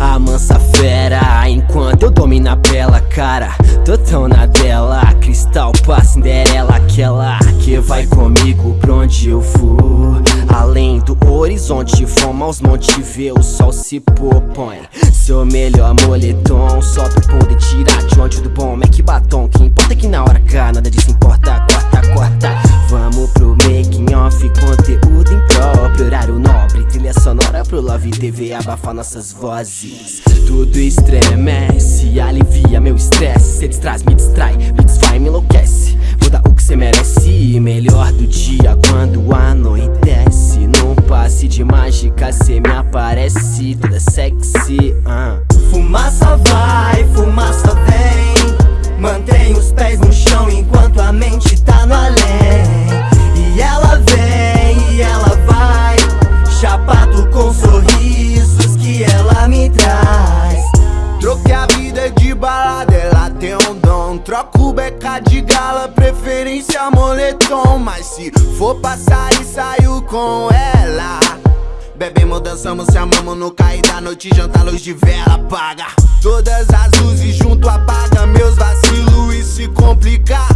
A mansa fera, enquanto eu domino a bela cara Tô tão na dela, cristal pra Cinderela Aquela que vai comigo pra onde eu for Além do horizonte, foma aos montes Vê o sol se propõe Seu melhor moletom. Só pra poder tirar de onde do bom Mac batom, que importa que na hora cá Nada disso importa, corta, corta. Vamos pro making off, conteúdo impróprio Horário nobre, trilha sonora pro Love TV Abafar nossas vozes. Tudo estremece, alivia meu estresse. Cê distraz, me distrai, me desfaz, me enlouquece. Vou dar o que cê merece mágica cê me aparece Toda sexy, uh. Fumaça vai, fumaça vem. Mantém os pés no chão enquanto a mente tá no além. E ela vem, e ela vai. Chapado com sorrisos que ela me traz. Troquei a vida de balada, ela tem um dom. Troco beca de gala, preferência moletom. Mas se for passar e saio com ela Bebemos, dançamos, se amamos no cair da noite Janta, luz de vela, apaga. Todas as luzes junto, apaga Meus vacilos e se complicar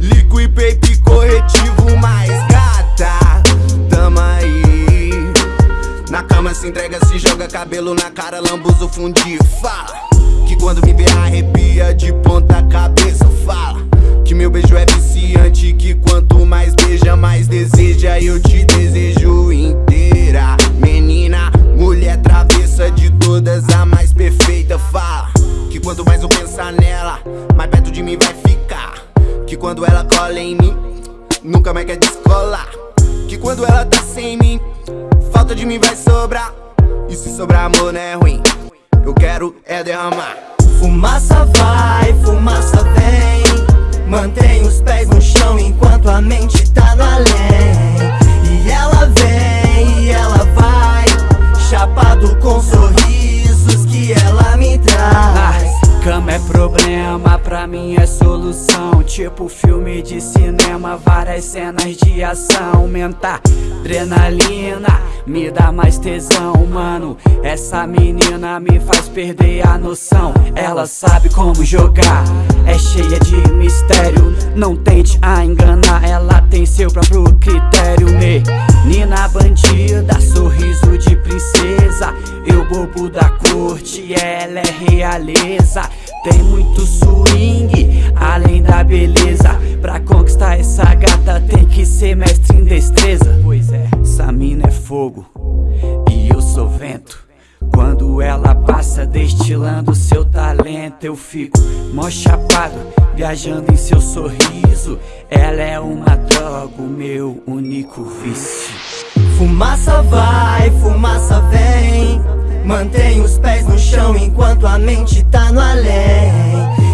Liquid paper corretivo mais gata. Tamo aí. Na cama se entrega, se joga cabelo na cara Lambuzo fundir, fala. Que quando me vê arrepia de ponta cabeça Fala. Que meu beijo é viciante Que quanto mais beija, mais deseja Eu te quanto mais eu pensar nela Mais perto de mim vai ficar. Que quando ela cola em mim Nunca mais quer descolar. Que quando ela tá sem mim Falta de mim vai sobrar. E se sobrar amor não é ruim. Eu quero é derramar. Fumaça vai, fumaça vem. Mantém os pés no chão enquanto a mente tá no além problema, pra mim é solução. Tipo filme de cinema, várias cenas de ação. Aumenta adrenalina, me dá mais tesão. Mano, essa menina me faz perder a noção. Ela sabe como jogar, é cheia de mistério. Não tente a enganar, ela tem seu próprio critério. Menina bandida, sorriso de princesa. Eu bobo da corte, ela é realeza. Tem muito essa gata tem que ser mestre em destreza. Pois é, essa mina é fogo e eu sou vento. Quando ela passa destilando seu talento Eu fico mó chapado, viajando em seu sorriso. Ela é uma droga, o meu único vício. Fumaça vai, fumaça vem. Mantém os pés no chão enquanto a mente tá no além